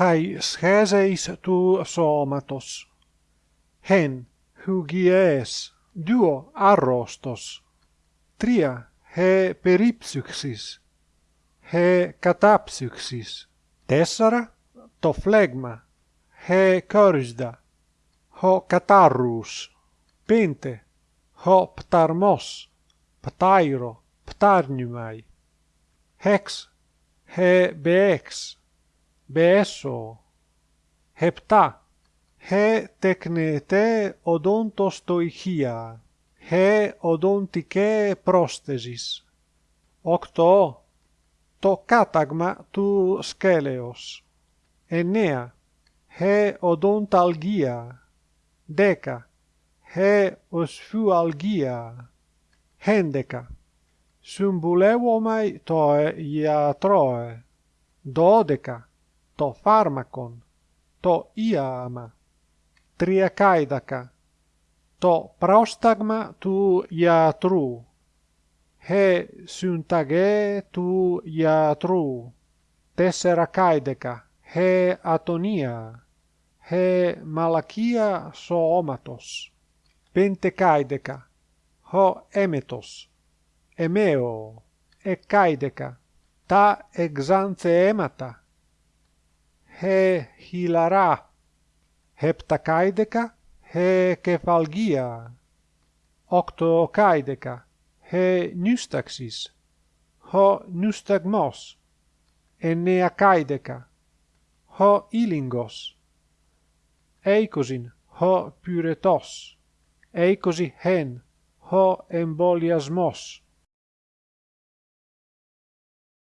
χαί σχέζεις του σώματος. Χέν, χουγιές, δύο αρρώστος. Τρία, χε περίψυξης, χε κατάψυξης. Τέσσερα, το φλέγμα, χε κόριστα, χω κατάρρους. Πέντε, χω πταρμός, πτάιρο, πτάρνιμαϊ. Χέξ, χε μπέξ. 7. Επτά. Χε τεκνετέ οδόντος στο ηχεία. Χε οδόντικέ. Οκτώ. Το κάταγμα του σκέλεως Εννέα. Χε οδόνταλγία. Δέκα. Χε οσφιουαλγία. Χέντεκα. Συμβουλεύομαι το γιατρόε. Δώδεκα. 12. το φάρμακον, το ιαμα, τριακάιδακα, το πρόσταγμα του ιατρού, χε συνταγέ του ιατρού, τεσσερακάιδεκα, χε ατονία, χε μαλακία σώματος, πεντεκάιδεκα, χω έμετος, εμέο, εκάιδεκα, τα εξανθέματα, he hilara, heptakaideca, he kefalgia, octokaideca, he nustaxis, ho nustagmos, enneakaideca, ho ilingos, eikosin, ho pyretos, eikosi hen, ho emboliasmos.